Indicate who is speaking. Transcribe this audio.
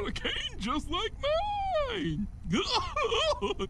Speaker 1: got a cane just like mine.